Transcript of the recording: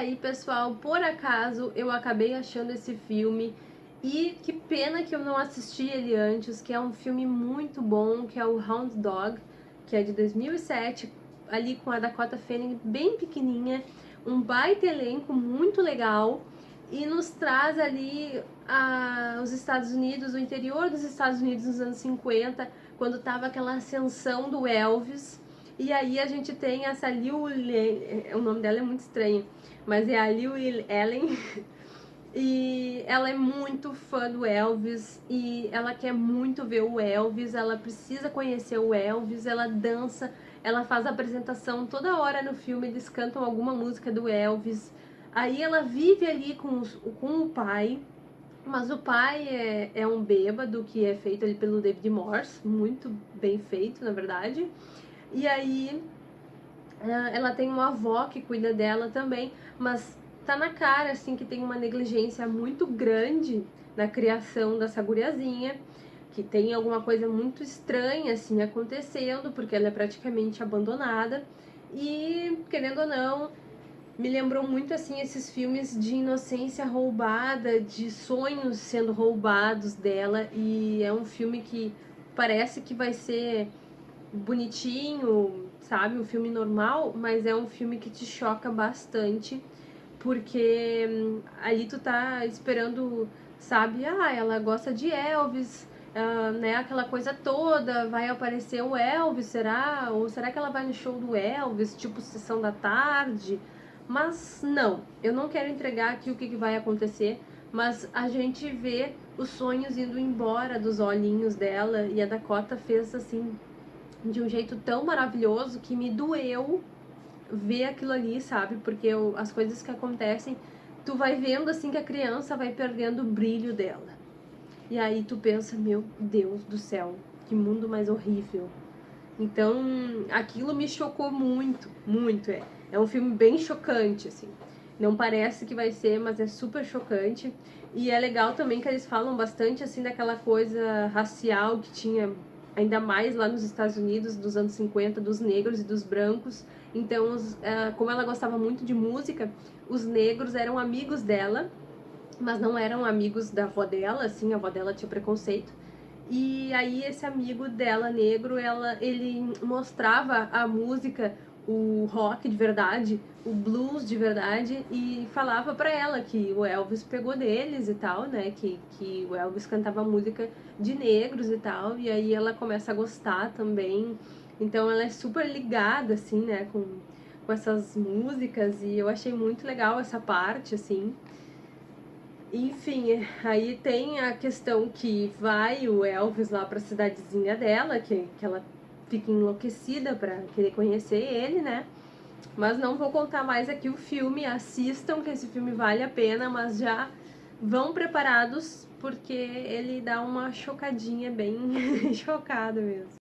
aí, pessoal, por acaso eu acabei achando esse filme. E que pena que eu não assisti ele antes, que é um filme muito bom, que é o Hound Dog, que é de 2007, ali com a Dakota Fanning bem pequenininha, um baita elenco muito legal. E nos traz ali a, os Estados Unidos, o interior dos Estados Unidos nos anos 50, quando tava aquela ascensão do Elvis, e aí a gente tem essa Liu, o nome dela é muito estranho, mas é a Liu Ellen, e ela é muito fã do Elvis, e ela quer muito ver o Elvis, ela precisa conhecer o Elvis, ela dança, ela faz a apresentação toda hora no filme, eles cantam alguma música do Elvis, Aí ela vive ali com, os, com o pai, mas o pai é, é um bêbado que é feito ali pelo David Morse, muito bem feito, na verdade. E aí ela tem uma avó que cuida dela também, mas tá na cara, assim, que tem uma negligência muito grande na criação dessa guriazinha, que tem alguma coisa muito estranha, assim, acontecendo, porque ela é praticamente abandonada. E, querendo ou não, me lembrou muito assim esses filmes de inocência roubada, de sonhos sendo roubados dela e é um filme que parece que vai ser bonitinho, sabe, um filme normal, mas é um filme que te choca bastante porque hum, ali tu tá esperando, sabe, ah, ela gosta de Elvis, Uh, né, aquela coisa toda, vai aparecer o Elvis, será? Ou será que ela vai no show do Elvis, tipo sessão da tarde? Mas não, eu não quero entregar aqui o que, que vai acontecer, mas a gente vê os sonhos indo embora dos olhinhos dela e a Dakota fez assim de um jeito tão maravilhoso que me doeu ver aquilo ali, sabe? Porque eu, as coisas que acontecem, tu vai vendo assim que a criança vai perdendo o brilho dela. E aí tu pensa, meu Deus do céu, que mundo mais horrível. Então, aquilo me chocou muito, muito, é. É um filme bem chocante, assim. Não parece que vai ser, mas é super chocante. E é legal também que eles falam bastante, assim, daquela coisa racial que tinha ainda mais lá nos Estados Unidos, dos anos 50, dos negros e dos brancos. Então, os, uh, como ela gostava muito de música, os negros eram amigos dela, mas não eram amigos da avó dela, assim, a avó dela tinha preconceito. E aí esse amigo dela, negro, ela, ele mostrava a música o rock de verdade, o blues de verdade e falava para ela que o Elvis pegou deles e tal, né, que, que o Elvis cantava música de negros e tal, e aí ela começa a gostar também, então ela é super ligada, assim, né, com, com essas músicas e eu achei muito legal essa parte, assim, enfim, aí tem a questão que vai o Elvis lá pra cidadezinha dela, que, que ela fica enlouquecida para querer conhecer ele, né? Mas não vou contar mais aqui o filme, assistam que esse filme vale a pena, mas já vão preparados porque ele dá uma chocadinha bem chocada mesmo.